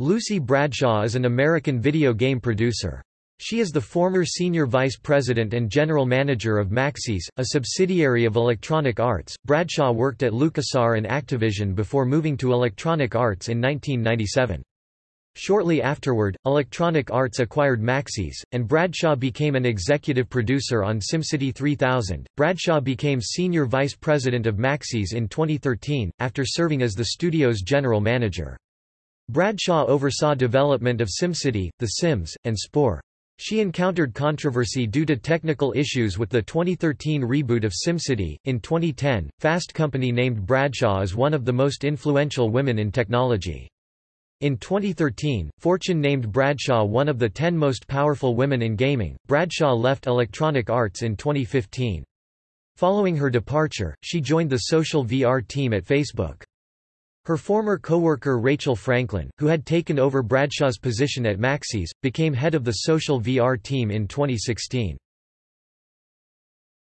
Lucy Bradshaw is an American video game producer. She is the former senior vice president and general manager of Maxis, a subsidiary of Electronic Arts. Bradshaw worked at LucasArts and Activision before moving to Electronic Arts in 1997. Shortly afterward, Electronic Arts acquired Maxis, and Bradshaw became an executive producer on SimCity 3000. Bradshaw became senior vice president of Maxis in 2013, after serving as the studio's general manager. Bradshaw oversaw development of SimCity, The Sims, and Spore. She encountered controversy due to technical issues with the 2013 reboot of SimCity. In 2010, Fast Company named Bradshaw as one of the most influential women in technology. In 2013, Fortune named Bradshaw one of the 10 most powerful women in gaming. Bradshaw left Electronic Arts in 2015. Following her departure, she joined the social VR team at Facebook. Her former co-worker Rachel Franklin, who had taken over Bradshaw's position at Maxis, became head of the social VR team in 2016.